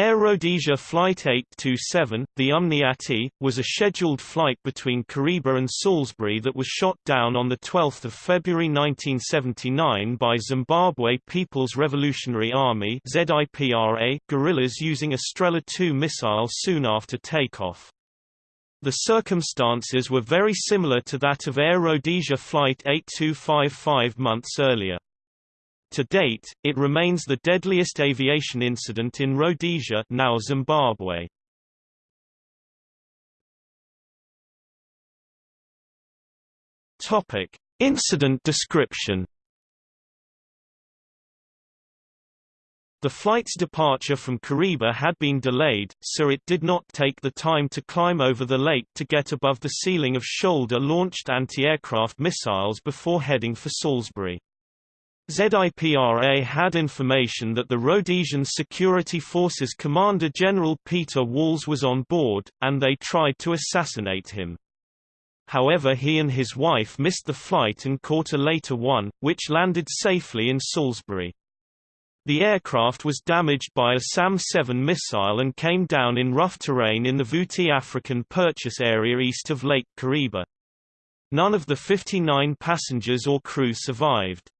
Air Rhodesia Flight 827, the Umniati, was a scheduled flight between Kariba and Salisbury that was shot down on 12 February 1979 by Zimbabwe People's Revolutionary Army guerrillas using a Strela 2 missile soon after takeoff. The circumstances were very similar to that of Air Rhodesia Flight 8255 months earlier. To date, it remains the deadliest aviation incident in Rhodesia now Zimbabwe. Topic: Incident description. The flight's departure from Kariba had been delayed, so it did not take the time to climb over the lake to get above the ceiling of shoulder-launched anti-aircraft missiles before heading for Salisbury. ZIPRA had information that the Rhodesian Security Forces Commander General Peter Walls was on board, and they tried to assassinate him. However he and his wife missed the flight and caught a later one, which landed safely in Salisbury. The aircraft was damaged by a SAM-7 missile and came down in rough terrain in the Vuti African purchase area east of Lake Kariba. None of the 59 passengers or crew survived.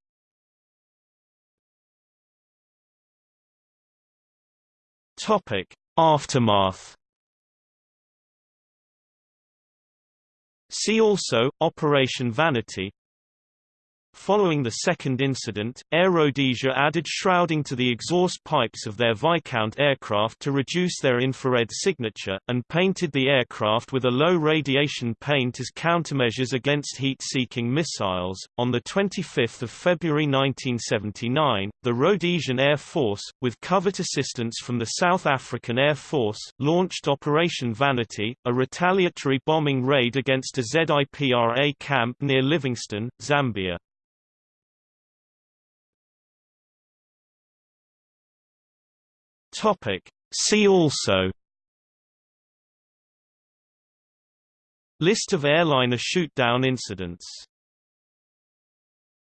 Topic: Aftermath. See also Operation Vanity Following the second incident, Air Rhodesia added shrouding to the exhaust pipes of their Viscount aircraft to reduce their infrared signature, and painted the aircraft with a low radiation paint as countermeasures against heat-seeking missiles. On 25 February 1979, the Rhodesian Air Force, with covert assistance from the South African Air Force, launched Operation Vanity, a retaliatory bombing raid against a ZIPRA camp near Livingstone, Zambia. Topic. See also List of airliner shootdown incidents